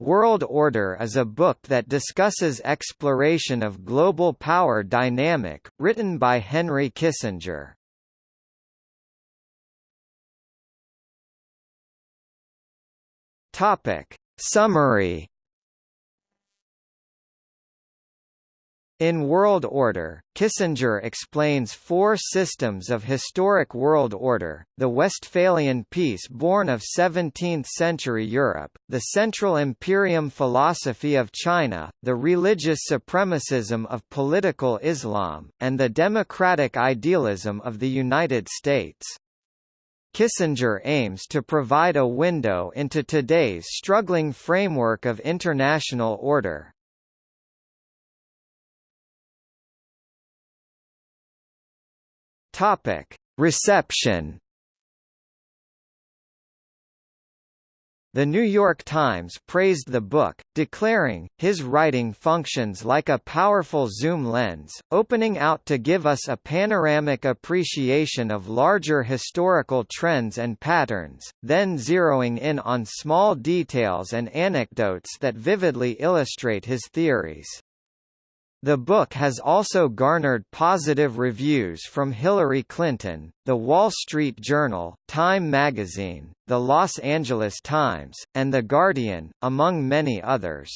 World Order is a book that discusses exploration of global power dynamic, written by Henry Kissinger. Topic. Summary In World Order, Kissinger explains four systems of historic world order, the Westphalian peace born of 17th-century Europe, the Central Imperium philosophy of China, the religious supremacism of political Islam, and the democratic idealism of the United States. Kissinger aims to provide a window into today's struggling framework of international order. Topic: Reception. The New York Times praised the book, declaring, his writing functions like a powerful zoom lens, opening out to give us a panoramic appreciation of larger historical trends and patterns, then zeroing in on small details and anecdotes that vividly illustrate his theories. The book has also garnered positive reviews from Hillary Clinton, The Wall Street Journal, Time magazine, The Los Angeles Times, and The Guardian, among many others.